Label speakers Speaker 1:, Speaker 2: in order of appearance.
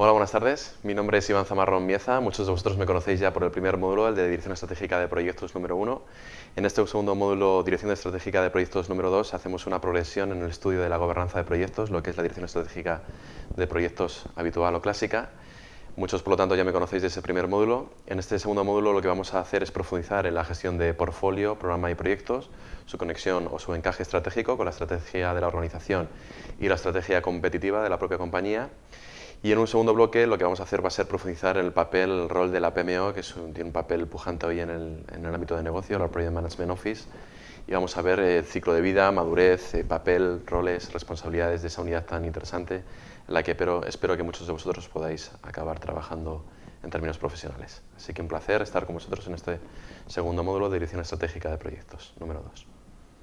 Speaker 1: Hola, buenas tardes. Mi nombre es Iván Zamarrón Mieza. Muchos de vosotros me conocéis ya por el primer módulo, el de Dirección Estratégica de Proyectos número 1. En este segundo módulo, Dirección Estratégica de Proyectos número 2, hacemos una progresión en el estudio de la gobernanza de proyectos, lo que es la Dirección Estratégica de Proyectos habitual o clásica. Muchos, por lo tanto, ya me conocéis de ese primer módulo. En este segundo módulo lo que vamos a hacer es profundizar en la gestión de portfolio, programa y proyectos, su conexión o su encaje estratégico con la estrategia de la organización y la estrategia competitiva de la propia compañía y en un segundo bloque lo que vamos a hacer va a ser profundizar el papel, el rol de la PMO, que tiene un papel pujante hoy en el, en ámbito de negocio, la Project Management Office, y vamos a ver el ciclo de vida, madurez, eh, papel, roles, responsabilidades de esa unidad tan interesante, en la que pero, espero que muchos de vosotros podáis acabar trabajando en términos profesionales. Así que un placer estar con vosotros en este segundo módulo de Dirección Estratégica de Proyectos, número 2.